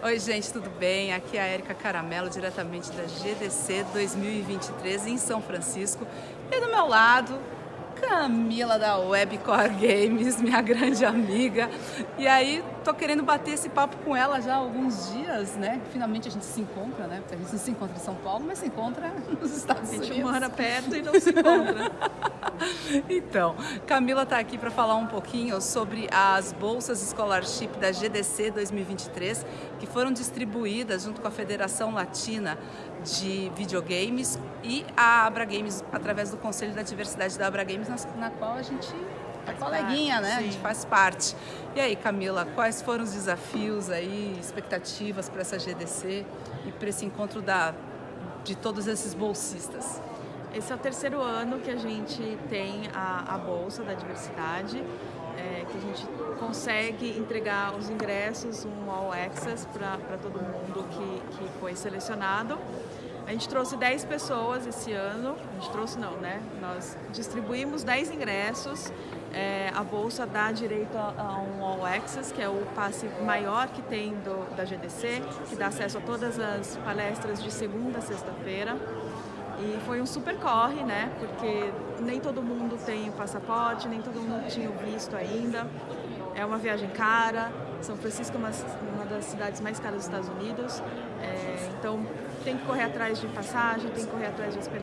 Oi gente, tudo bem? Aqui é a Erika Caramelo, diretamente da GDC 2023 em São Francisco. E do meu lado, Camila da Webcore Games, minha grande amiga. E aí, tô querendo bater esse papo com ela já há alguns dias, né? Finalmente a gente se encontra, né? Porque a gente não se encontra em São Paulo, mas se encontra nos Estados Unidos. A gente mora perto e não se encontra. então, Camila está aqui para falar um pouquinho sobre as bolsas scholarship da GDC 2023, que foram distribuídas junto com a Federação Latina de Videogames e a Abra Games, através do Conselho da Diversidade da Abra Games, na, qual a gente é coleguinha, né? Sim. A gente faz parte. E aí, Camila, quais foram os desafios aí, expectativas para essa GDC e para esse encontro da, de todos esses bolsistas? Esse é o terceiro ano que a gente tem a, a Bolsa da Diversidade, é, que a gente consegue entregar os ingressos, um All Access para todo mundo que, que foi selecionado. A gente trouxe 10 pessoas esse ano, a gente trouxe não, né? Nós distribuímos 10 ingressos, é, a Bolsa dá direito a, a, um All Access, que é o passe maior que tem do, da GDC, que dá acesso a todas as palestras de segunda a sexta-feira. E foi um super corre, né? Porque nem todo mundo tem o passaporte, nem todo mundo tinha o visto ainda. É uma viagem cara. São Francisco é uma, uma das cidades mais caras dos Estados Unidos. É, então tem que correr atrás de passagem, tem que correr atrás de.